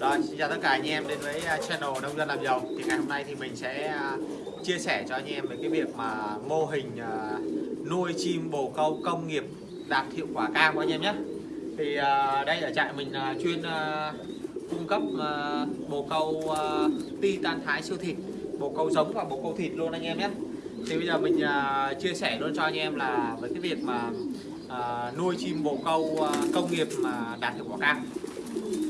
Rồi, xin chào tất cả anh em đến với à, channel Nông dân làm giàu. Thì ngày hôm nay thì mình sẽ à, chia sẻ cho anh em về cái việc mà mô hình à, nuôi chim bồ câu công nghiệp đạt hiệu quả cao của anh em nhé. Thì đây ở trại mình chuyên cung cấp bồ câu à, ti tan thái siêu thịt Bồ câu giống và bồ câu thịt luôn anh em nhé. Thì bây giờ mình chia sẻ luôn cho anh em là với cái việc mà nuôi chim bồ câu công nghiệp mà đạt hiệu quả cao.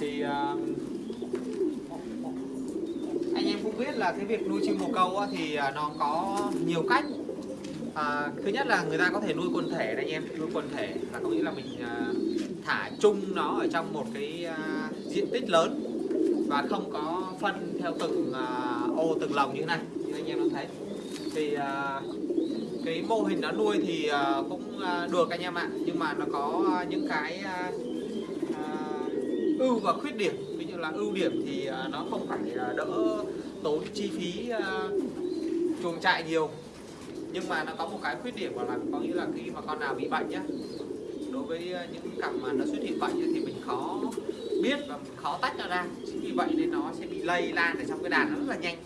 Thì uh, anh em cũng biết là cái việc nuôi chim bồ câu thì à, nó có nhiều cách. À, thứ nhất là người ta có thể nuôi quần thể này anh em nuôi quần thể là có nghĩa là mình à, thả chung nó ở trong một cái à, diện tích lớn và không có phân theo từng ô từng lồng như thế này như anh em đã thấy. Thì cái mô hình nó nuôi thì cũng được anh em ạ nhưng mà nó có những cái ưu và khuyết điểm. Ví dụ là ưu điểm thì nó không phải đỡ tốn chi phí uh, chuồng trại nhiều. Nhưng mà nó có một cái khuyết điểm là có nghĩa là khi mà con nào bị bệnh nhá đối với à, những cặp mà nó xuất hiện bệnh thì mình khó biết và mình khó tách nó ra. Chính vì vậy nên nó sẽ bị lây lan ở trong cái đàn nó rất là nhanh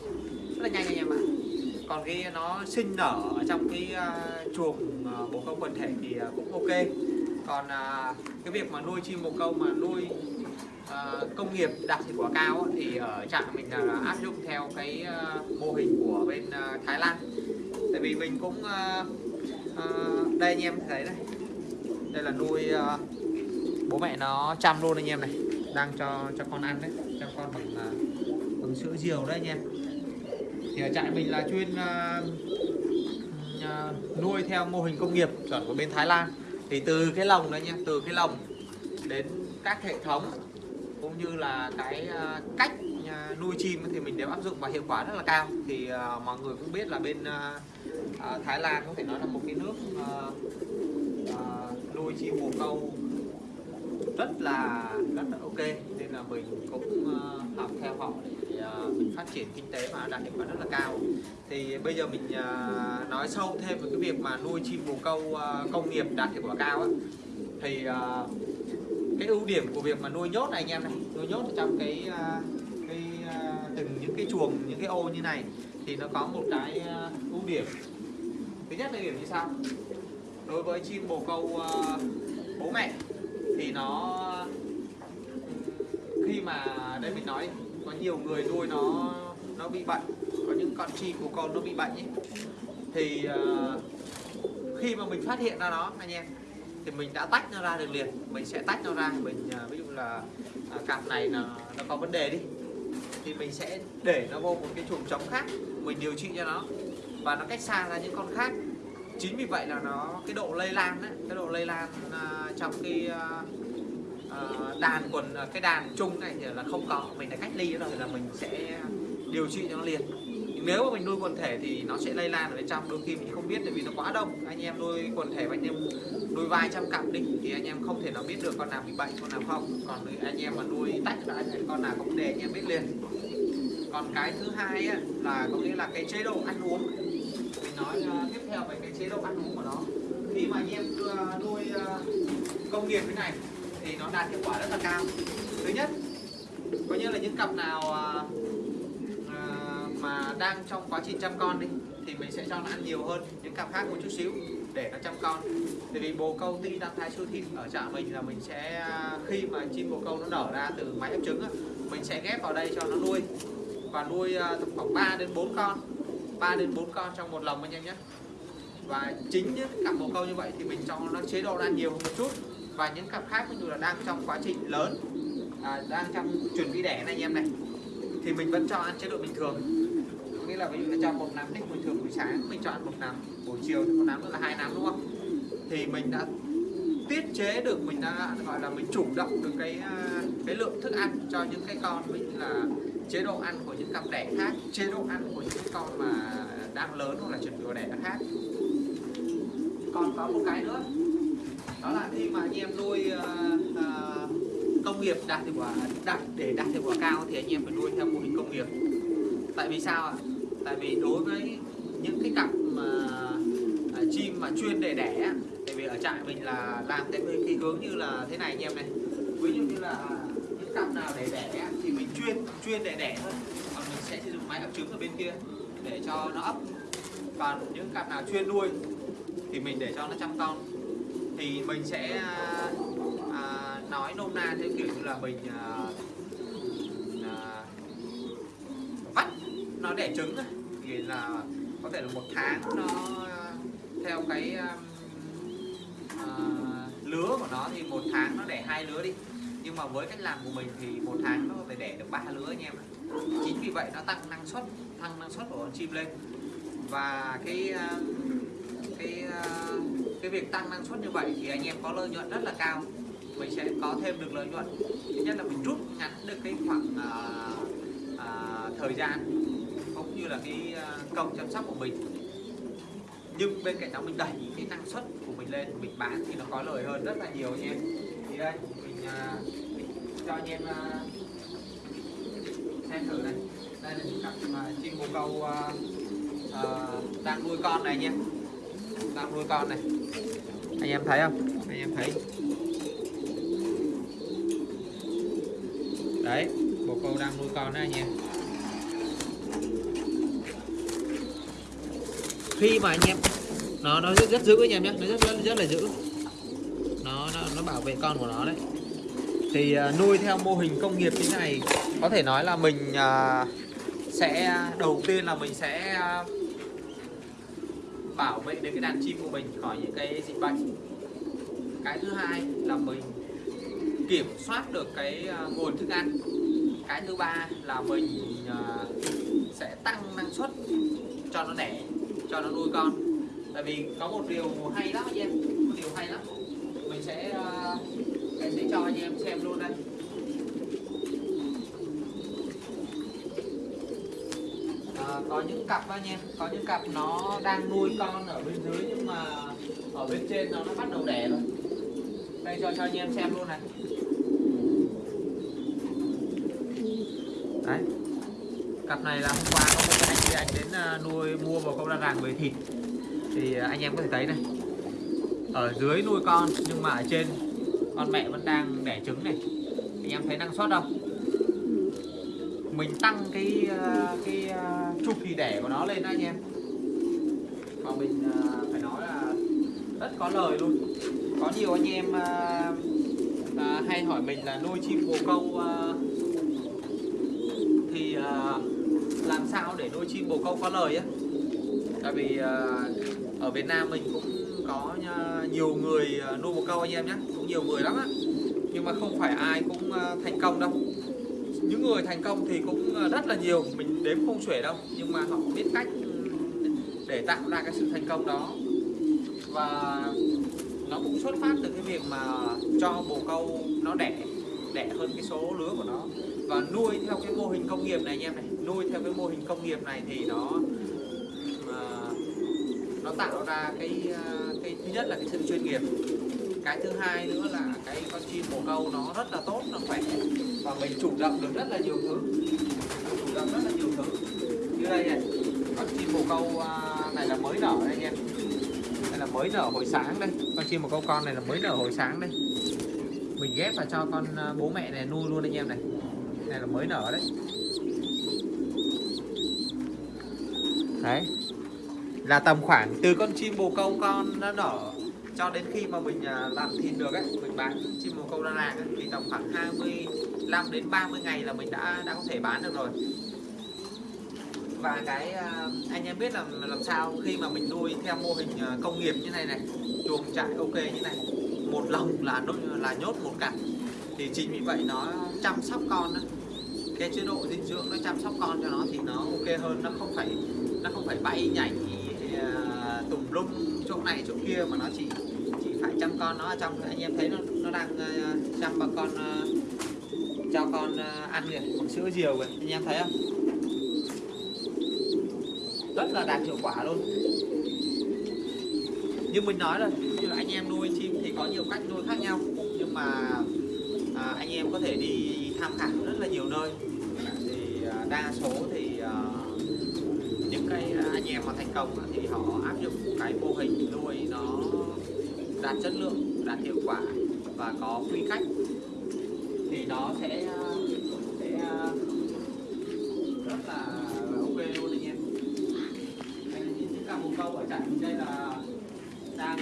rất là nhanh anh em ạ. Còn khi nó sinh nở ở trong cái uh, chuồng uh, bồ câu quần thể thì uh, cũng ok. Còn uh, cái việc mà nuôi chim bồ câu mà nuôi uh, công nghiệp đạt hiệu quả cao thì ở trại mình là áp dụng theo cái uh, mô hình của bên uh, Thái Lan. Tại vì mình cũng uh, uh, đây anh em thấy đây đây là nuôi uh, bố mẹ nó chăm luôn anh em này đang cho cho con ăn đấy cho con bằng uh, bằng sữa diều đấy anh em. Thì ở trại mình là chuyên uh, uh, nuôi theo mô hình công nghiệp chuẩn của bên Thái Lan. Thì từ cái lồng đấy nha từ cái lồng đến các hệ thống cũng như là cái ờ, cách ờ, nuôi chim thì mình đều áp dụng và hiệu quả rất là cao. Thì uh, mọi người cũng biết là bên uh, uh, Thái Lan có thể nói là một cái nước uh, uh, nuôi chim bồ câu rất là rất là ok. Nên là mình cũng uh, học theo họ để uh, mình phát triển kinh tế và đạt hiệu quả rất là cao. Thì bây giờ mình uh, nói sâu thêm về cái việc mà nuôi chim bồ câu uh, công nghiệp đạt hiệu quả cao á. Thì uh, cái ưu điểm của việc mà nuôi nhốt này anh em này nó nhốt trong cái à, cái à, từng những cái chuồng những cái ô như này thì nó có một cái à, ưu điểm. Thứ nhất là điểm như sau. Đối với chim bồ câu bố mẹ thì nó ừ, khi mà đây mình nói có nhiều người nuôi nó nó bị bệnh có những con chim của con nó bị bệnh ấy thì uh, khi mà mình phát hiện ra nó anh em thì mình đã tách nó ra được liền. Mình sẽ tách nó ra mình uh, ví dụ là à, cặp này là nó có vấn đề đi. Thì mình sẽ để nó vô một cái chuồng trống khác mình điều trị cho nó. Và nó cách xa ra những con khác. Chính vì vậy là nó cái độ lây lan ấy, cái độ lây lan à, trong cái à, à đàn quần à, cái đàn chung này thì là không có. Mình đã cách ly rồi là mình sẽ điều trị cho nó liền nếu mà mình nuôi quần thể thì nó sẽ lây lan ở bên trong. Đôi khi mình không biết tại vì nó quá đông. Anh em nuôi quần thể và anh em nuôi vài trăm cặp đi thì anh em không thể nào biết được con nào bị bệnh con nào không. Còn anh em mà nuôi tách ra thì con nào có vấn đề anh em biết liền. Còn cái thứ hai ấy, là có nghĩa là cái chế độ ăn uống. Mình nói uh, tiếp theo về cái chế độ ăn uống của nó. Khi mà anh em uh, nuôi uh, công nghiệp thế này thì nó đạt hiệu quả rất là cao. Thứ nhất có nghĩa là những cặp nào uh, mà đang trong quá trình chăm con đi thì mình sẽ cho nó ăn nhiều hơn những cặp khác một chút xíu để nó chăm con. Tại vì bồ câu ti đang thái siêu thịt ở trại mình là mình sẽ khi mà chim bồ câu nó nở ra từ máy ấp trứng á, mình sẽ ghép vào đây cho nó nuôi và nuôi uh, khoảng 3 đến 4 con 3 đến 4 con trong một lồng anh em nhé. Và chính những cặp bồ câu như vậy thì mình cho nó chế độ ăn nhiều một chút. Và những cặp khác ví dụ là đang trong quá trình lớn à, đang trong chuẩn bị đẻ này anh em này thì mình vẫn cho ăn chế độ bình thường nghĩa là ví dụ là cho một nắm đi bình thường buổi sáng mình chọn một nắm buổi chiều thì một nắm nữa là hai nắm đúng không? Thì mình đã tiết chế được mình đã gọi là mình chủ động được cái à, cái lượng thức ăn cho những cái con ví dụ là chế độ ăn của những cặp đẻ khác chế độ ăn của những con mà đang lớn hoặc là chuẩn bị đẻ khác. Còn có một cái nữa đó là khi mà anh em nuôi uh, uh, công nghiệp đạt hiệu quả đạt để đạt hiệu quả cao thì anh em phải nuôi theo mô hình công nghiệp. Tại vì sao ạ? Tại vì đối với những cái cặp mà uh, chim mà chuyên để đẻ tại vì ở trại mình là làm theo cái hướng như là thế này anh em này. Ví dụ như là à, những cặp nào để đẻ thì mình chuyên chuyên để đẻ thôi. Còn mình sẽ sử dụng máy ấp trứng ở bên kia để cho nó ấp. Còn những cặp nào chuyên nuôi thì mình để cho nó chăm con. Thì mình sẽ à, nói nôm na theo kiểu như là mình à, nó đẻ trứng thì là có thể là một tháng nó theo cái uh, lứa của nó thì một tháng nó đẻ hai lứa đi. Nhưng mà với cách làm của mình thì một tháng nó có thể đẻ được ba lứa anh em chính vì vậy nó tăng năng suất tăng năng suất của con chim lên. Và cái um, cái uh, cái việc tăng năng suất như vậy thì anh em có lợi nhuận rất là cao. Mình sẽ có thêm được lợi nhuận. Thứ nhất là mình rút ngắn được cái khoảng uh, uh, thời gian cũng như là cái à, công chăm sóc của mình. Nhưng bên cạnh đó mình đẩy cái năng suất của mình lên mình bán thì nó có lời hơn rất là nhiều anh em thì đây mình uh, cho anh em uh, xem thử này. Đây là những cặp chim bồ câu uh, uh, đang nuôi con này nha. Đang nuôi con này. Anh em thấy không? Anh em thấy. Đấy bồ câu đang nuôi con đó anh em khi mà anh em nó nó rất, rất giữ anh em nhé nó rất rất rất là giữ. Nó nó, nó bảo vệ con của nó đấy. Thì uh, nuôi theo mô hình công nghiệp như thế này có thể nói là mình uh, sẽ đầu tiên là mình sẽ uh, bảo vệ được cái đàn chim của mình khỏi những cái dịch bệnh. Cái thứ hai là mình kiểm soát được cái uh, nguồn thức ăn. Cái thứ ba là mình uh, sẽ tăng năng suất cho nó đẻ cho nó nuôi con. Tại vì có một điều hay lắm anh em một điều hay lắm. Mình sẽ uh, mình sẽ cho anh em xem luôn đây. À, có những cặp anh em có những cặp nó đang nuôi con ở bên dưới nhưng mà ở bên trên nó nó bắt đầu đẻ rồi. Đây cho cho anh em xem luôn này. Đấy cặp này là hôm qua có một anh anh đến à, nuôi, mua vào câu đa ràng về thịt. Thì à, anh em có thể thấy này, ở dưới nuôi con nhưng mà ở trên con mẹ vẫn đang đẻ trứng này. Anh em thấy năng suất không? Mình tăng cái à, cái chu kỳ đẻ của nó lên anh em. Mà mình phải nói là rất có lời luôn. Có nhiều anh em hay hỏi mình là nuôi chim bồ câu thì làm sao để nuôi chim bồ câu có lời á? Tại vì ờ, ở Việt Nam mình cũng có nhiều người ờ, nuôi bồ câu anh em nhé cũng nhiều người lắm á. Nhưng mà không phải ai cũng ờ, thành công đâu. Những người thành công thì cũng rất là nhiều, mình đếm không xuể đâu, nhưng mà họ biết cách ừ, để tạo ra cái sự thành công đó. Và nó cũng xuất phát từ cái việc mà cho bồ câu nó đẻ đẻ hơn cái số lứa của nó và nuôi theo cái mô hình công nghiệp này anh em này. Nuôi theo cái mô hình công nghiệp này thì nó uh, nó tạo ra cái à, cái thứ nhất là cái sự chuyên nghiệp. Cái thứ hai nữa là cái con chim bồ câu nó rất là tốt nó khỏe. Và mình chủ động được rất là nhiều thứ. Chủ động rất là nhiều thứ. Như đây này con chim bồ câu à, này là mới nở đây anh em. Đây là mới nở hồi sáng đây. Con chim bồ câu con này là mới nở hồi sáng đây. Mình ghép vào cho con bố mẹ này nuôi luôn anh em này này là mới nở đấy. Đấy. Là tầm khoảng từ con chim bồ câu con nó nở cho đến khi mà mình à, làm thịt được ấy mình bán chim bồ câu ra làng ấy, thì tầm khoảng 25 đến 30 ngày là mình đã đã có thể bán được rồi. Và cái à, anh em biết là làm sao khi mà mình nuôi theo mô hình à, công nghiệp như này này chuồng trại ok như này một lồng là nhốt là nhốt một cặp. Thì chính vì vậy nó chăm sóc con đó cái chế độ dinh dưỡng nó chăm sóc con cho nó thì nó ok hơn nó không phải nó không phải bay nhảy à, uh, tùm lum chỗ này chỗ kia mà nó chỉ chỉ phải chăm con nó ở trong. Anh em thấy nó nó đang uh, chăm bà con uh, cho con uh, ăn kìa sữa diều kìa. Anh em thấy không? Rất là đạt hiệu quả luôn. Như mình nói rồi như là anh em nuôi chim thì có nhiều cách nuôi khác nhau nhưng mà à, anh em có thể đi tham khảo rất là nhiều nơi đa số thì uh, những cái ờ, anh em mà thành công thì họ áp dụng cái mô hình nuôi nó đạt chất lượng đạt hiệu quả và có quy cách. Thì nó sẽ ờ, sẽ rất là ok luôn anh em. Đây là những cả bồ câu ở cạnh đây là đang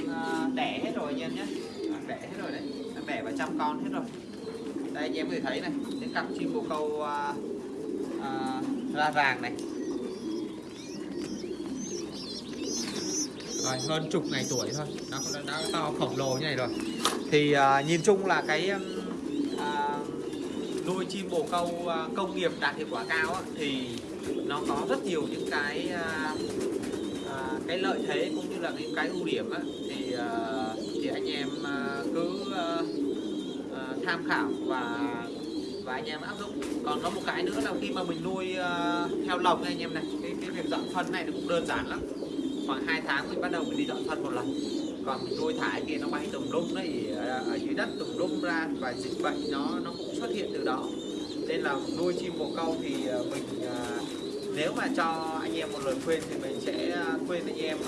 đẻ hết rồi anh em nhé. Đang đẻ hết rồi đấy. Đang đẻ vài trăm con hết rồi. Đây anh em có thể thấy này những cặp chim bồ câu à, vàng này. Rồi hơn chục ngày tuổi thôi. Nó đã, đã to khổng lồ như này rồi. Thì à, nhìn chung là cái à, nuôi chim bồ câu à, công nghiệp đạt hiệu quả cao á, thì nó có rất nhiều những cái à, à, cái lợi thế cũng như là những cái ưu điểm á, thì à, thì anh em à, cứ à, à, tham khảo và và anh em áp dụng. Còn có một cái nữa là khi mà mình nuôi ờ, uh, theo lồng này anh em này cái, cái việc dọn phân này nó cũng đơn giản lắm. Khoảng 2 tháng mình bắt đầu mình đi dọn phân một lần. Còn mình nuôi thải kia nó bay tùm lum đấy ở, ờ, ở dưới đất tùm lum ra và dịch bệnh nó nó cũng xuất hiện từ đó. Nên là nuôi chim bồ câu thì ờ, mình uh, nếu mà cho anh em một lời khuyên thì mình sẽ khuyên anh em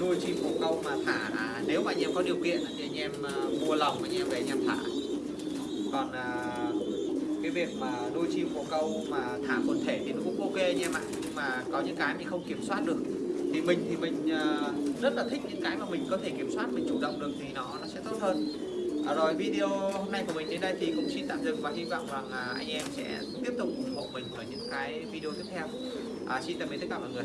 nuôi chim bồ câu mà thả là nếu mà anh em có điều kiện thì anh em mua lồng anh em về anh em thả. Còn việc mà nuôi chim bồ câu mà thả quần thể thì nó cũng ok anh em ạ. Nhưng mà có những cái mình không kiểm soát được. Thì mình thì mình à, rất là thích những cái mà mình có thể kiểm soát mình chủ động được thì nó nó sẽ tốt hơn. À, rồi video hôm nay của mình đến đây thì cũng xin tạm dừng và hy vọng rằng à, anh em sẽ tiếp tục ủng hộ mình ở những cái video tiếp theo. À, xin tạm biệt tất cả mọi người.